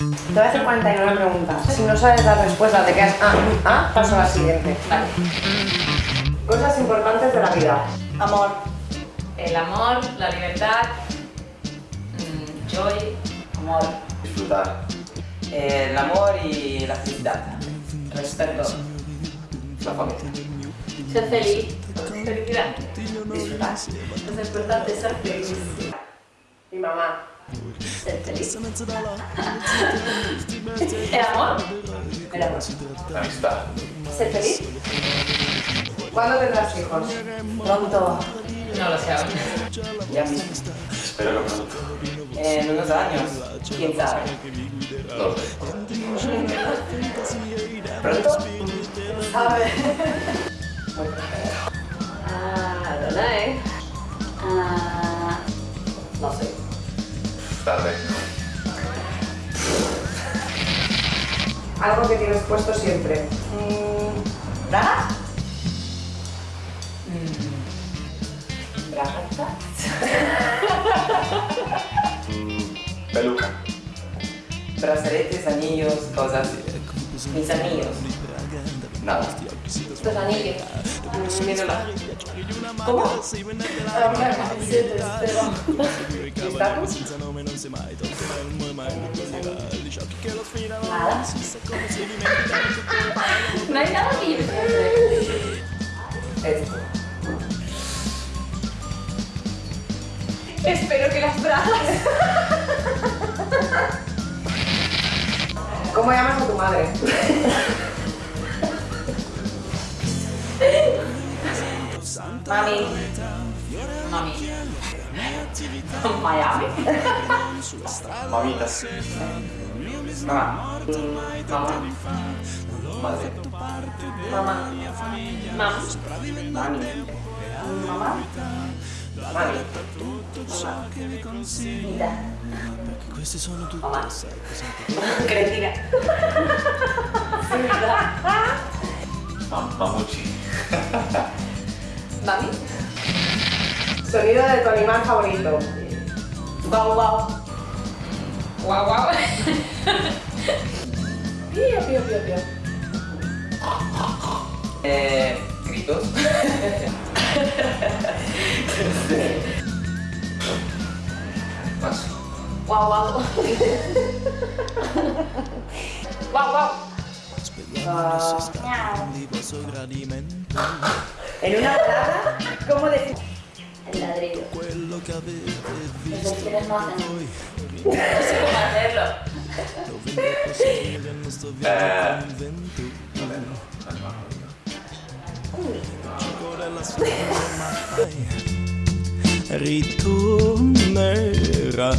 Te voy a hacer 49 preguntas. Si no sabes la respuesta, te quedas ah, ah, paso a la siguiente. Vale. Cosas importantes de la vida. Amor. El amor, la libertad, mm, joy, amor, Disfrutar. El amor y la felicidad. respeto, La familia. ser feliz, felicidad. Disfrutar. Es importante ser feliz. Mi mamá. Ser feliz. El amor, el amor. La amistad. Ser feliz. ¿Cuándo tendrás hijos? Pronto. No lo sé aún. Ya mismo. Espero que pronto. En unos años. ¿Quién sabe? No lo sé. ¿Pronto? ¿Sabe? Ah, Tarde. Algo que tienes puesto siempre. Mm, ¿Braga? Mm, ¿Braga? Mm, Peluca. Brazaletes, anillos, cosas. Mis anillos. Nada. Los anillos. Mm, Mi reloj. ¿Cómo? Ah, bueno, sí, pero- ¿Estatus? Nada. No hay nada que yo Esto. Espero que las bragas. ¿Cómo llamas a tu madre? Mami. Mami. Miami. Mamita. Mamá. Mamá. Madre. Mamá. Mamá. Mami. Mamá. Mami. Mira. Mamá. Cretina. Mam- Mamuchi. Mami. Sonido de tu animal favorito. Guau, guau. Guau, guau. Pío, pío, pío, pío. Eh, gritos. Más. Guau, guau. Guau, guau. En una palabra, ¿cómo decir? El ladrillo. Los delfines no hacen. No sé cómo hacerlo. Ritornerà